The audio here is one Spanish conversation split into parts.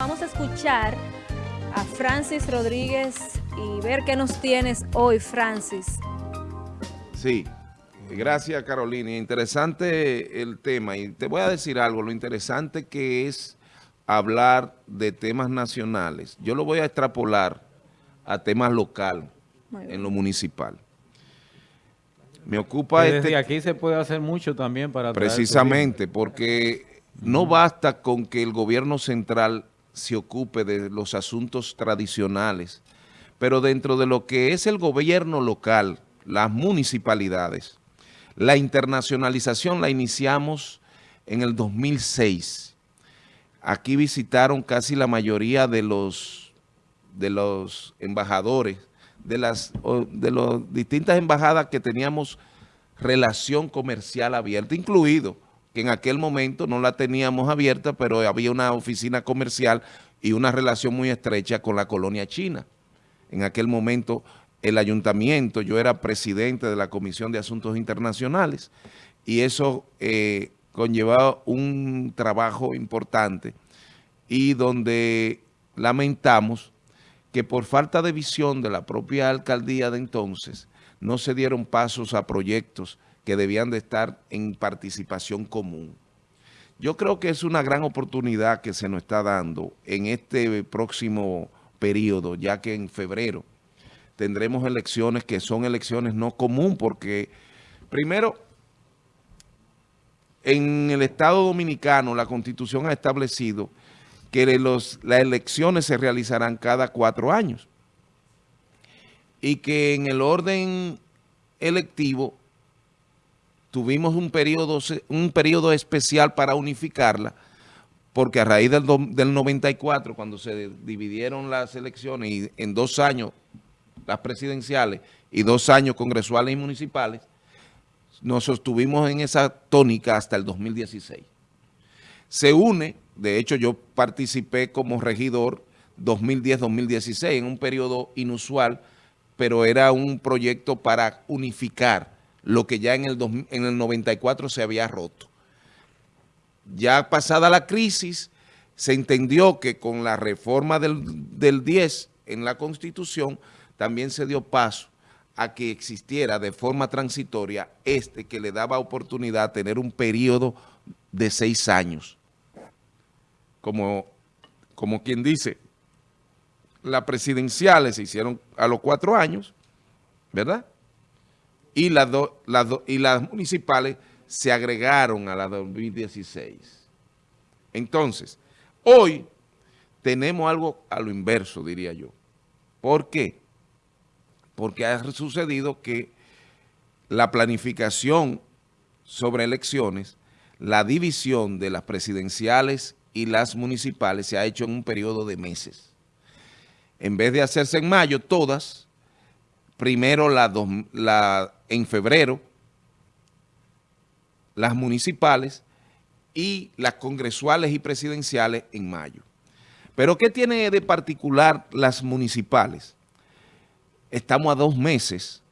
Vamos a escuchar a Francis Rodríguez y ver qué nos tienes hoy, Francis. Sí, gracias Carolina. Interesante el tema y te voy a decir algo, lo interesante que es hablar de temas nacionales. Yo lo voy a extrapolar a temas local, en lo municipal. Me ocupa desde este... aquí se puede hacer mucho también para... Precisamente, porque no basta con que el gobierno central se ocupe de los asuntos tradicionales, pero dentro de lo que es el gobierno local, las municipalidades, la internacionalización la iniciamos en el 2006. Aquí visitaron casi la mayoría de los, de los embajadores, de las de las distintas embajadas que teníamos relación comercial abierta, incluido que en aquel momento no la teníamos abierta, pero había una oficina comercial y una relación muy estrecha con la colonia china. En aquel momento el ayuntamiento, yo era presidente de la Comisión de Asuntos Internacionales y eso eh, conllevaba un trabajo importante y donde lamentamos que por falta de visión de la propia alcaldía de entonces no se dieron pasos a proyectos que debían de estar en participación común. Yo creo que es una gran oportunidad que se nos está dando en este próximo periodo, ya que en febrero tendremos elecciones que son elecciones no común, porque primero, en el Estado Dominicano la Constitución ha establecido que los, las elecciones se realizarán cada cuatro años y que en el orden electivo tuvimos un periodo, un periodo especial para unificarla, porque a raíz del, del 94, cuando se dividieron las elecciones y en dos años las presidenciales y dos años congresuales y municipales, nos sostuvimos en esa tónica hasta el 2016. Se une, de hecho yo participé como regidor 2010-2016 en un periodo inusual, pero era un proyecto para unificar lo que ya en el, en el 94 se había roto. Ya pasada la crisis, se entendió que con la reforma del, del 10 en la Constitución, también se dio paso a que existiera de forma transitoria este que le daba oportunidad a tener un periodo de seis años. Como, como quien dice, las presidenciales se hicieron a los cuatro años, ¿verdad? Y las, y las municipales se agregaron a la 2016. Entonces, hoy tenemos algo a lo inverso, diría yo. ¿Por qué? Porque ha sucedido que la planificación sobre elecciones, la división de las presidenciales y las municipales se ha hecho en un periodo de meses. En vez de hacerse en mayo, todas primero la, la, en febrero, las municipales y las congresuales y presidenciales en mayo. Pero ¿qué tiene de particular las municipales? Estamos a dos meses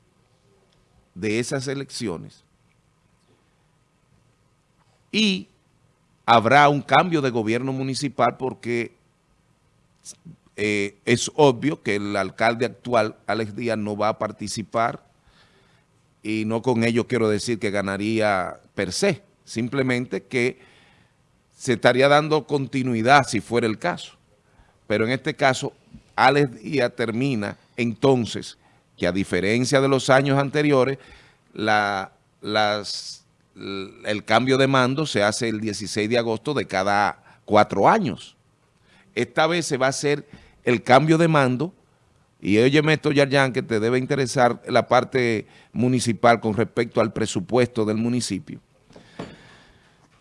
de esas elecciones y habrá un cambio de gobierno municipal porque eh, es obvio que el alcalde actual, Alex Díaz, no va a participar y no con ello quiero decir que ganaría per se, simplemente que se estaría dando continuidad si fuera el caso. Pero en este caso, Alex Díaz termina entonces que a diferencia de los años anteriores, la, las, el cambio de mando se hace el 16 de agosto de cada cuatro años. Esta vez se va a hacer el cambio de mando, y óyeme esto, Yarjan, que te debe interesar la parte municipal con respecto al presupuesto del municipio.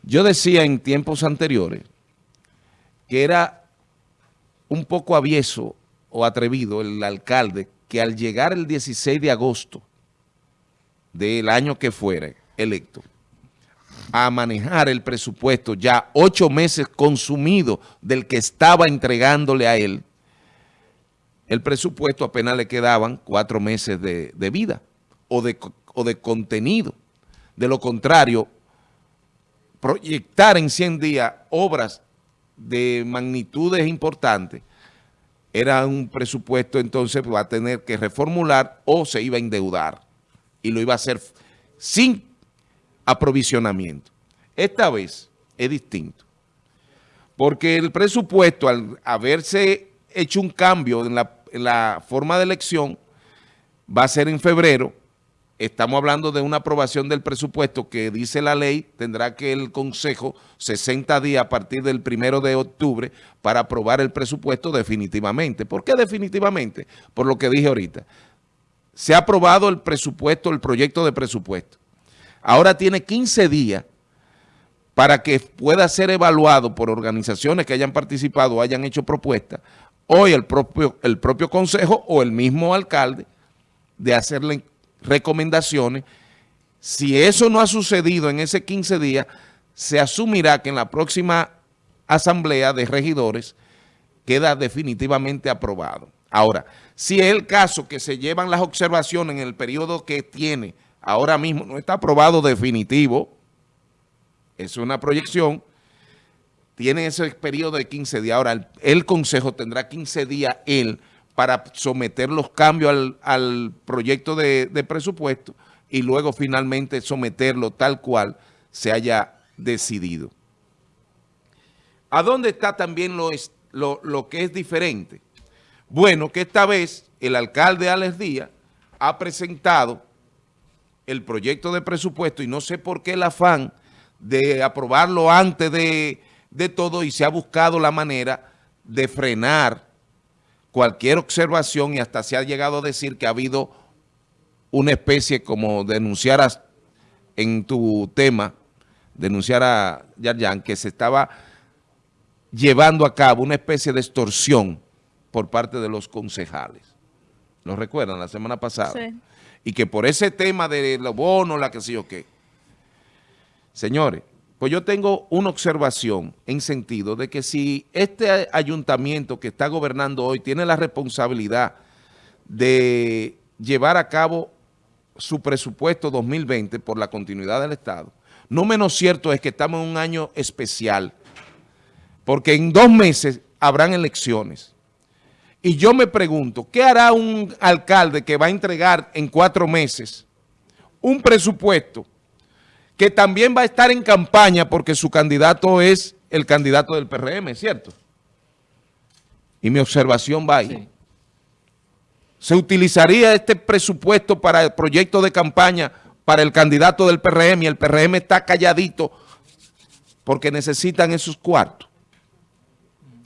Yo decía en tiempos anteriores que era un poco avieso o atrevido el alcalde que al llegar el 16 de agosto del año que fuera electo, a manejar el presupuesto ya ocho meses consumido del que estaba entregándole a él, el presupuesto apenas le quedaban cuatro meses de, vida o de, o de contenido. De lo contrario, proyectar en 100 días obras de magnitudes importantes, era un presupuesto entonces va a tener que reformular o se iba a endeudar y lo iba a hacer sin aprovisionamiento. Esta vez es distinto, porque el presupuesto al haberse hecho un cambio en la, la forma de elección va a ser en febrero, Estamos hablando de una aprobación del presupuesto que dice la ley, tendrá que el Consejo 60 días a partir del primero de octubre para aprobar el presupuesto definitivamente. ¿Por qué definitivamente? Por lo que dije ahorita. Se ha aprobado el presupuesto, el proyecto de presupuesto. Ahora tiene 15 días para que pueda ser evaluado por organizaciones que hayan participado o hayan hecho propuestas, hoy el propio, el propio Consejo o el mismo alcalde de hacerle recomendaciones. Si eso no ha sucedido en ese 15 días, se asumirá que en la próxima asamblea de regidores queda definitivamente aprobado. Ahora, si es el caso que se llevan las observaciones en el periodo que tiene, ahora mismo no está aprobado definitivo, es una proyección, tiene ese periodo de 15 días. Ahora, el, Consejo tendrá 15 días él para someter los cambios al, proyecto de, presupuesto y luego finalmente someterlo tal cual se haya decidido. ¿A dónde está también lo, lo, lo, que es diferente? Bueno, que esta vez el alcalde Alex Díaz ha presentado el proyecto de presupuesto y no sé por qué el afán de aprobarlo antes de, de todo y se ha buscado la manera de frenar cualquier observación y hasta se ha llegado a decir que ha habido una especie como denunciar en tu tema, denunciar a Yarjan, que se estaba llevando a cabo una especie de extorsión por parte de los concejales. ¿Lo recuerdan? La semana pasada. Sí. Y que por ese tema de los bonos, la que sé yo qué. Señores, pues yo tengo una observación en sentido de que si este ayuntamiento que está gobernando hoy tiene la responsabilidad de llevar a cabo su presupuesto 2020 por la continuidad del Estado, no menos cierto es que estamos en un año especial, porque en dos meses habrán elecciones. Y yo me pregunto, ¿qué hará un alcalde que va a entregar en cuatro meses un presupuesto que también va a estar en campaña porque su candidato es el candidato del PRM, ¿cierto? Y mi observación va ahí. ¿Se utilizaría este presupuesto para el proyecto de campaña para el candidato del PRM y el PRM está calladito porque necesitan esos cuartos?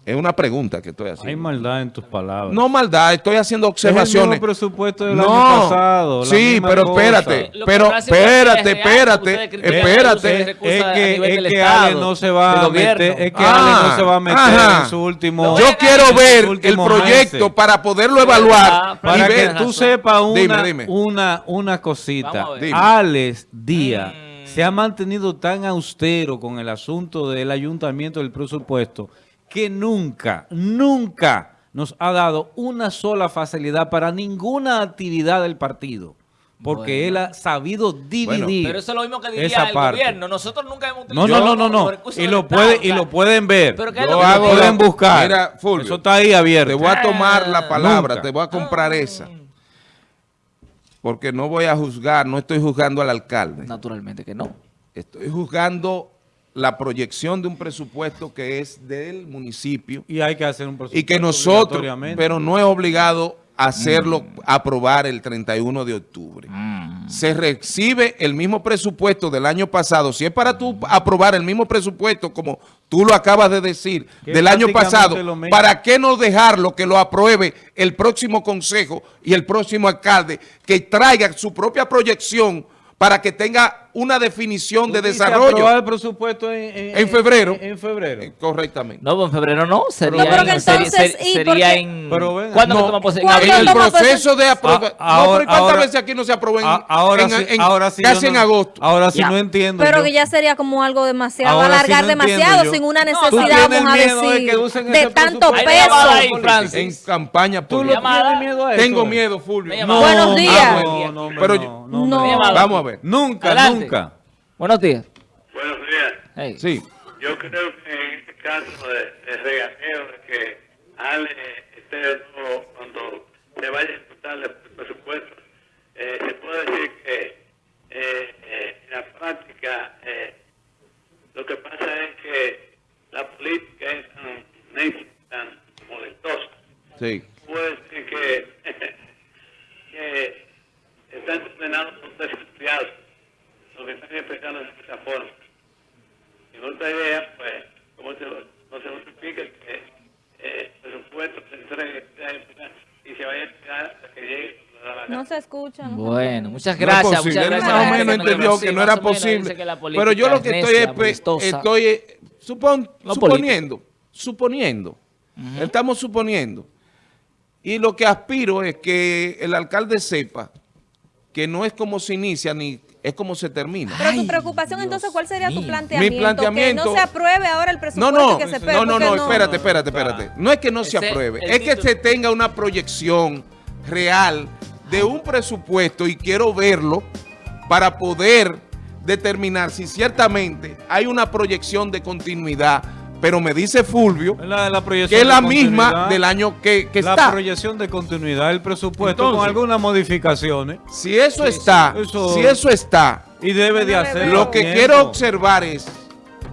Es una pregunta que estoy haciendo. Hay maldad en tus palabras. No maldad, estoy haciendo observaciones. Es el presupuesto del no, año pasado. Sí, pero espérate, pero espérate, espérate, espérate. Es que, es que Ale no se va a meter, es que Ale no se va a meter en su último Yo quiero ver el proyecto para poderlo evaluar. Para que tú sepas una, una, una cosita. Alex Díaz mm. se ha mantenido tan austero con el asunto del ayuntamiento del presupuesto que nunca, nunca nos ha dado una sola facilidad para ninguna actividad del partido. Porque él ha sabido dividir Pero eso es lo mismo que diría el gobierno. Nosotros nunca hemos No, no, no, no. Y lo, puede, y lo pueden ver. Pero lo hago, pueden buscar. Mira, Fulvio, eso está ahí abierto. Te voy a tomar la ah. palabra, te voy a comprar esa. Porque no voy a juzgar, no estoy juzgando al alcalde. Naturalmente que no. Estoy juzgando la proyección de un presupuesto que es del municipio. Y hay que hacer un presupuesto Y que nosotros, pero no es obligado a hacerlo, mm. aprobar el 31 de octubre. Mm. Se recibe el mismo presupuesto del año pasado. Si es para tú aprobar el mismo presupuesto, como tú lo acabas de decir, del año pasado, ¿para qué no dejarlo que lo apruebe el próximo consejo y el próximo alcalde, que traiga su propia proyección para que tenga una definición de desarrollo. el presupuesto en, en, febrero. En, febrero. Eh, correctamente. No, en febrero no. Sería, no, en, entonces, sería en... Pero ¿Cuándo no, toma En el proceso de aprobación. Ah, no, pero ¿cuántas veces aquí no se aprobó en, ahora sí, ahora sí casi en agosto? Ahora sí no entiendo. Pero que ya sería como algo demasiado, alargar demasiado, sin una necesidad, vamos a decir, de, tanto peso. En campaña ¿Tú lo tienes miedo a eso? Tengo miedo, Fulvio. Buenos días. Pero vamos a ver. Nunca, nunca. Buenos días. Buenos días. Sí. Yo creo que caso de, de regateo, de que Ale esté cuando se vaya a ejecutar el presupuesto, eh, se puede decir que eh, eh, en la práctica lo que pasa es que la política es tan, tan molestosa. Sí. Puede decir que, que están condenados por desempleados, lo que están empezando de esa forma. Y otra idea, pues, como se, no se justifica que eh, el presupuesto se entregue y se vaya a esperar hasta que llegue no se escucha. bueno, muchas gracias. muchas gracias. Más o menos entendió que no era posible. Pero yo lo que estoy es, estoy eh, suponiendo, suponiendo, estamos suponiendo. Y lo que aspiro es que el alcalde sepa que no es como se inicia ni es como se termina. Pero tu preocupación, entonces, ¿cuál sería tu planteamiento? Mi planteamiento... Que no se apruebe ahora el presupuesto no, no, que se No, no, no, espérate, espérate, espérate. No es que no se apruebe, es que se tenga una proyección real de un presupuesto y quiero verlo para poder determinar si ciertamente hay una proyección de continuidad pero me dice Fulvio que es la misma del año que, está. La proyección de continuidad del presupuesto con algunas modificaciones. Si eso está, si eso está. Y debe de hacer. Lo que quiero observar es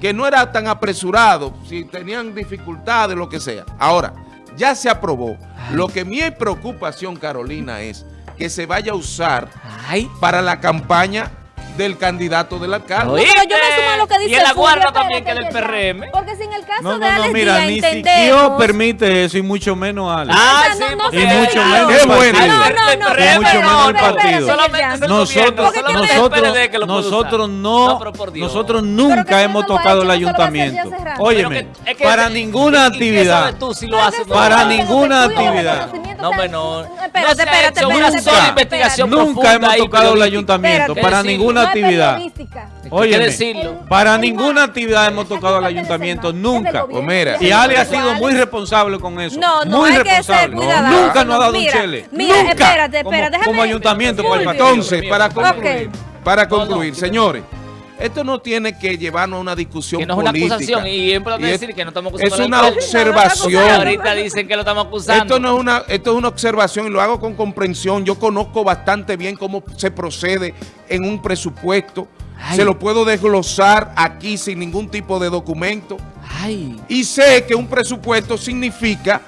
que no era tan apresurado, si tenían dificultades, lo que sea. Ahora, ya se aprobó. Lo que mi preocupación, Carolina, es que se vaya a usar para la campaña del candidato del alcalde. pero yo me sumo a lo que dice Y el aguarda también que del PRM. Porque si en el caso no, de Alex no, mira, Díaz ni entendemos... permite eso y mucho menos Alex. Ah, sí, no, y mucho menos el partido. No, no, no. Y mucho menos el partido. Nosotros, nosotros, nosotros no, nosotros nunca hemos tocado el ayuntamiento. Óyeme, para ninguna actividad, para ninguna actividad. No, no. Espérate, espérate, Una sola investigación Nunca hemos tocado el ayuntamiento para ninguna actividad. Oye, para ninguna actividad hemos tocado al ayuntamiento, nunca. Pues y Ale ha sido muy responsable con eso. No, no, muy hay responsable. que ser Nunca nos ha dado un chele. Mira, nunca. espérate, espérate. Como, ayuntamiento. Entonces, para concluir, para concluir, señores. Esto no tiene que llevarnos a una discusión que no es una acusación y es importante decir que no estamos acusando. Es una observación. ahorita dicen que lo estamos acusando. Esto no es una, esto es una observación y lo hago con comprensión. Yo conozco bastante bien cómo se procede en un presupuesto. Se lo puedo desglosar aquí sin ningún tipo de documento. Y sé que un presupuesto significa,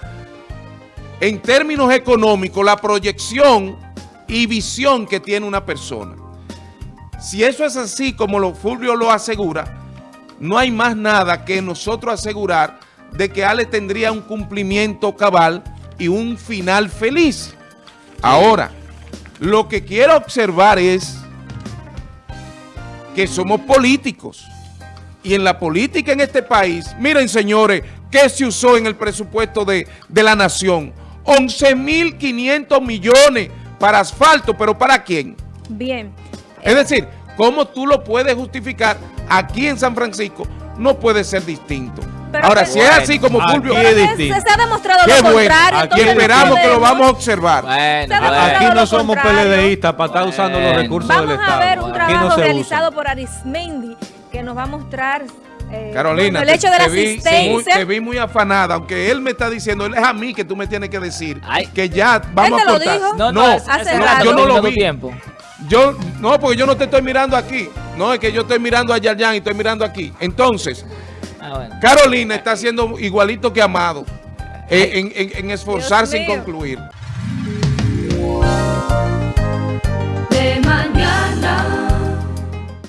en términos económicos, la proyección y visión que tiene una persona. Si eso es así como lo Fulvio lo asegura, no hay más nada que nosotros asegurar de que Ale tendría un cumplimiento cabal y un final feliz. Ahora, lo que quiero observar es que somos políticos. Y en la política en este país, miren señores, ¿qué se usó en el presupuesto de, de la nación? 11.500 millones para asfalto, pero ¿para quién? Bien. Es decir, ¿cómo tú lo puedes justificar aquí en San Francisco? No puede ser distinto. Ahora, si es así como Fulvio, es distinto. Se, ha demostrado lo contrario. Aquí esperamos que lo vamos a observar. aquí no somos PLDistas para estar usando los recursos del Estado. Vamos a ver un trabajo realizado por Arismendi que nos va a mostrar eh, Carolina, el hecho de la asistencia. te vi muy afanada, aunque él me está diciendo, él es a mí que tú me tienes que decir que ya vamos a cortar. No, no, yo no lo vi. Tiempo. Yo, no, porque yo no te estoy mirando aquí. No, es que yo estoy mirando a Yayan y estoy mirando aquí. Entonces, ah, Carolina está haciendo igualito que Amado eh, en, en, en, esforzarse en concluir.